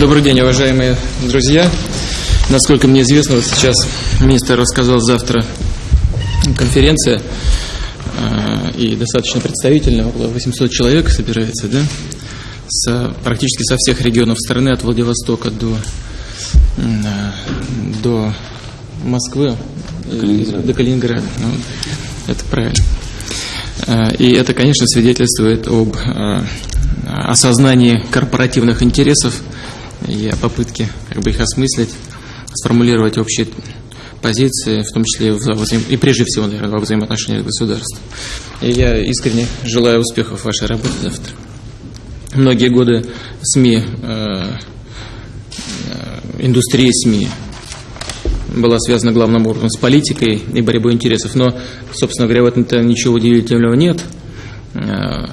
Добрый день, уважаемые друзья. Насколько мне известно, вот сейчас министр рассказал завтра конференция, э, и достаточно представительная, около 800 человек собирается, да, с, практически со всех регионов страны, от Владивостока до, э, до Москвы, Калининград. до Калининграда. Ну, это правильно. Э, и это, конечно, свидетельствует об осознании корпоративных интересов и о попытке как бы их осмыслить, сформулировать общие позиции, в том числе и прежде всего, наверное, во взаимоотношениях государств. И я искренне желаю успехов в вашей работе завтра. Многие годы СМИ, э, э, индустрия СМИ была связана главным образом с политикой и борьбой интересов, но, собственно говоря, в этом-то ничего удивительного нет. Э,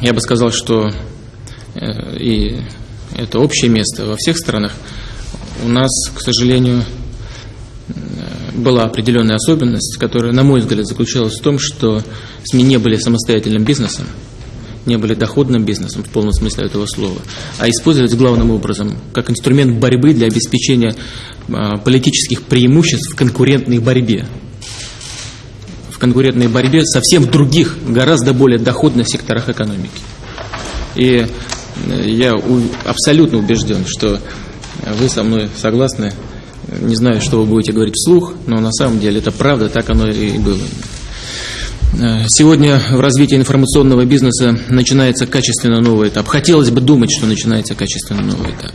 я бы сказал, что и это общее место во всех странах. У нас, к сожалению, э, была определенная особенность, которая, на мой взгляд, заключалась в том, что СМИ не были самостоятельным бизнесом, не были доходным бизнесом в полном смысле этого слова, а использовались главным образом как инструмент борьбы для обеспечения а, политических преимуществ в конкурентной борьбе в конкурентной борьбе совсем других, гораздо более доходных секторах экономики. И я абсолютно убежден, что вы со мной согласны. Не знаю, что вы будете говорить вслух, но на самом деле это правда, так оно и было. Э, сегодня в развитии информационного бизнеса начинается качественно новый этап. Хотелось бы думать, что начинается качественно новый этап.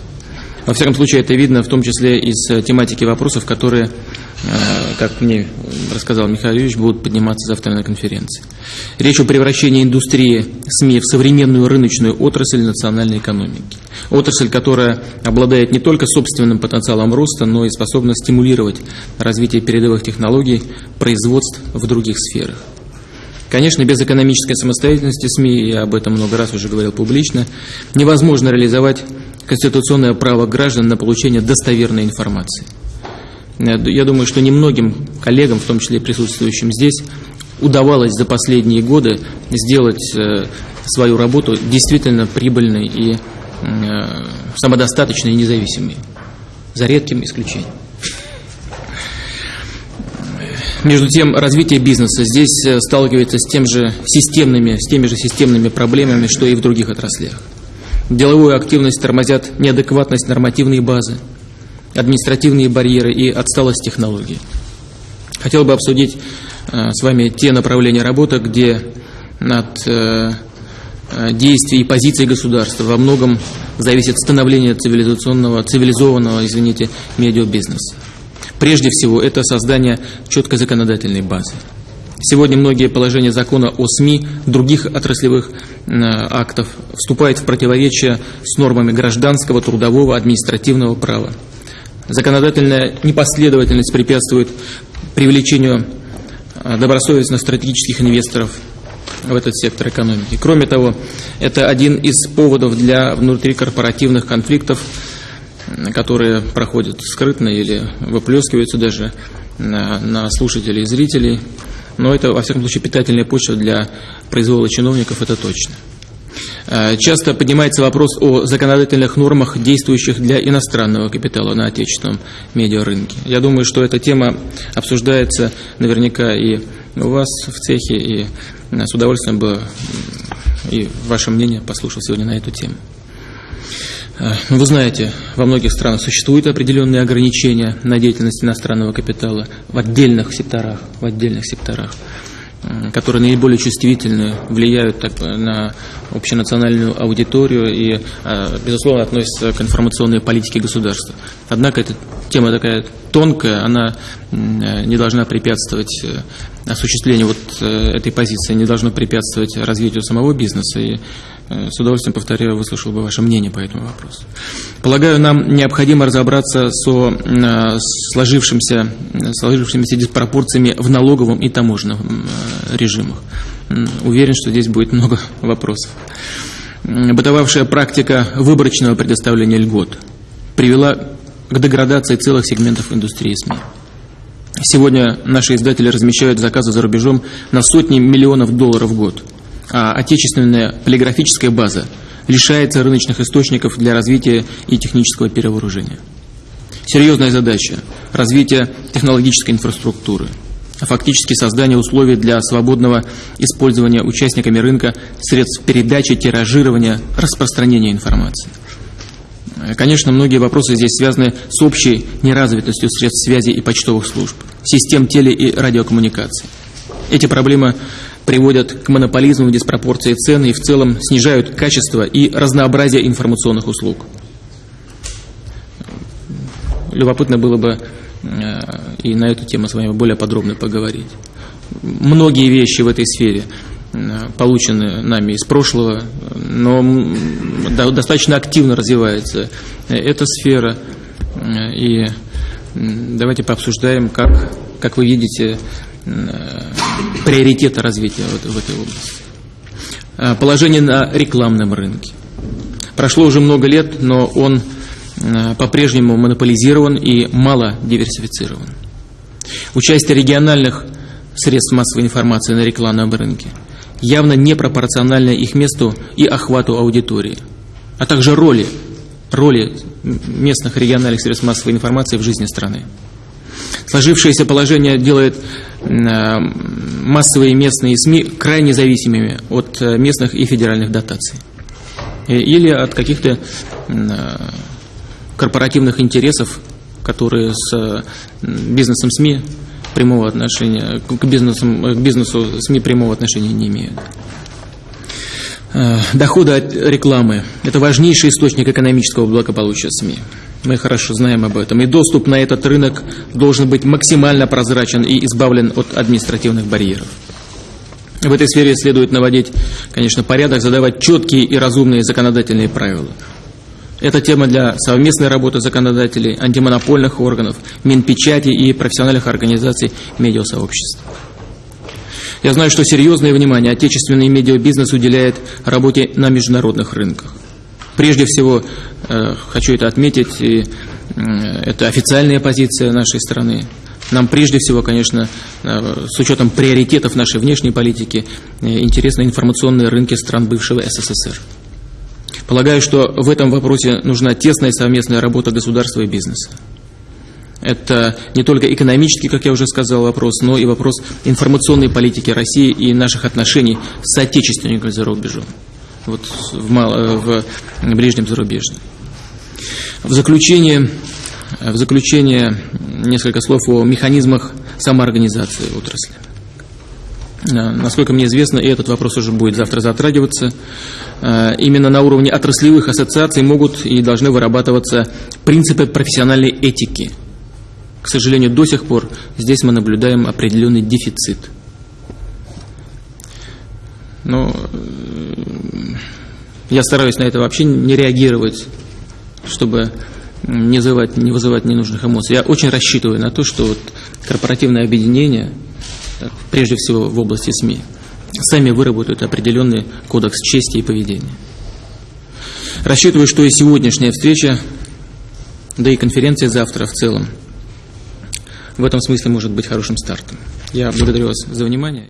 Во всяком случае, это видно в том числе из э, тематики вопросов, которые, как мне рассказал Михаил Юрьевич, будут подниматься завтра на конференции. Речь о превращении индустрии СМИ в современную рыночную отрасль национальной экономики. Отрасль, которая обладает не только собственным потенциалом роста, но и способна стимулировать развитие передовых технологий, производств в других сферах. Конечно, без экономической самостоятельности СМИ, я об этом много раз уже говорил публично, невозможно реализовать конституционное право граждан на получение достоверной информации. Я думаю, что немногим коллегам, в том числе присутствующим здесь, удавалось за последние годы сделать э, свою работу действительно прибыльной и э, самодостаточной и независимой, за редким исключением. Между тем, развитие бизнеса здесь э, сталкивается с, тем же системными, с теми же системными проблемами, что и в других отраслях. Деловую активность тормозят неадекватность нормативной базы, административные барьеры и отсталость технологий. Хотел бы обсудить э, с вами те направления работы, где от э, действий и позиций государства во многом зависит становление цивилизационного, цивилизованного, извините, медиабизнеса. Прежде всего, это создание четкой законодательной базы. Сегодня многие положения закона о СМИ, других отраслевых э, актов вступают в противоречие с нормами гражданского, трудового, административного права. Законодательная непоследовательность препятствует привлечению э, добросовестных стратегических инвесторов в этот сектор экономики. Кроме того, это один из поводов для внутрикорпоративных конфликтов, которые проходят скрытно или выплескиваются даже на слушателей и зрителей. Но это, во всяком случае, питательная почва для произвола чиновников, это точно. Э, часто поднимается вопрос о законодательных нормах, действующих для иностранного капитала на отечественном медиарынке. Я думаю, что эта тема обсуждается наверняка и у вас в цехе, и с удовольствием бы и ваше мнение послушал сегодня на эту тему. Э, вы знаете, во многих странах существуют определенные ограничения на деятельность иностранного капитала в отдельных секторах, в отдельных секторах, которые наиболее чувствительны, влияют так, на общенациональную аудиторию и, э, безусловно, относятся к информационной политике государства. Однако эта тема такая тонкая, она э, не должна препятствовать осуществлению вот этой позиции, не должно препятствовать развитию самого бизнеса и Э, с удовольствием, повторяю, выслушал бы ваше мнение по этому вопросу. Полагаю, нам необходимо разобраться со э, сложившимся, сложившимися диспропорциями в налоговом и таможенном э, режимах. Уверен, что здесь будет много вопросов. Бытовавшая практика выборочного предоставления льгот привела к деградации целых сегментов индустрии СМИ. Сегодня наши издатели размещают заказы за рубежом на сотни миллионов долларов в год – отечественная полиграфическая база лишается рыночных источников для развития и технического перевооружения. Серьезная задача – развитие технологической инфраструктуры, а фактически создание условий для свободного использования участниками рынка средств передачи, тиражирования, распространения информации. Конечно, многие вопросы здесь связаны с общей неразвитостью средств связи и почтовых служб, систем теле- и радиокоммуникаций. Эти проблемы приводят к монополизму, диспропорции цен и в целом снижают качество и разнообразие информационных услуг. Любопытно было бы э, и на эту тему с вами более подробно поговорить. Многие вещи в этой сфере э, получены нами из прошлого, но достаточно активно развивается эта сфера. И давайте пообсуждаем, как, как вы видите, приоритеты развития в, этой области. Положение на рекламном рынке. Прошло уже много лет, но он по-прежнему монополизирован и мало диверсифицирован. Участие региональных средств массовой информации на рекламном рынке явно непропорционально их месту и охвату аудитории, а также роли, роли местных региональных средств массовой информации в жизни страны. Сложившееся положение делает массовые местные СМИ крайне зависимыми от э, местных и федеральных дотаций или от каких-то корпоративных интересов, которые с бизнесом СМИ прямого отношения, к, бизнесу, к бизнесу СМИ прямого отношения не имеют. Э, доходы от рекламы – это важнейший источник экономического благополучия СМИ. Мы хорошо знаем об этом. И доступ на этот рынок должен быть максимально прозрачен и избавлен от административных барьеров. В этой сфере следует наводить, конечно, порядок, задавать четкие и разумные законодательные правила – это тема для совместной работы законодателей, антимонопольных органов, Минпечати и профессиональных организаций медиасообществ. Я знаю, что серьезное внимание отечественный медиабизнес уделяет работе на международных рынках. Прежде всего, э, хочу это отметить, и э, это официальная позиция нашей страны. Нам прежде всего, конечно, э, с учетом приоритетов нашей внешней политики, интересны информационные рынки стран бывшего СССР. Полагаю, что в этом вопросе нужна тесная совместная работа государства и бизнеса. Это не только экономический, как я уже сказал, вопрос, но и вопрос информационной политики России и наших отношений с соотечественниками за рубежом, вот в, мало, в ближнем зарубежье. В заключение, в заключение несколько слов о механизмах самоорганизации отрасли. Э, насколько мне известно, и этот вопрос уже будет завтра затрагиваться, э, именно на уровне отраслевых ассоциаций могут и должны вырабатываться принципы профессиональной этики. К сожалению, до сих пор здесь мы наблюдаем определенный дефицит. Но э, я стараюсь на это вообще не реагировать, чтобы не вызывать, не вызывать ненужных эмоций. Я очень рассчитываю на то, что вот корпоративное объединение – прежде всего в области СМИ, сами выработают определенный кодекс чести и поведения. Рассчитываю, что и сегодняшняя встреча, да и конференция завтра в целом, в этом смысле может быть хорошим стартом. Я благодарю вас за внимание.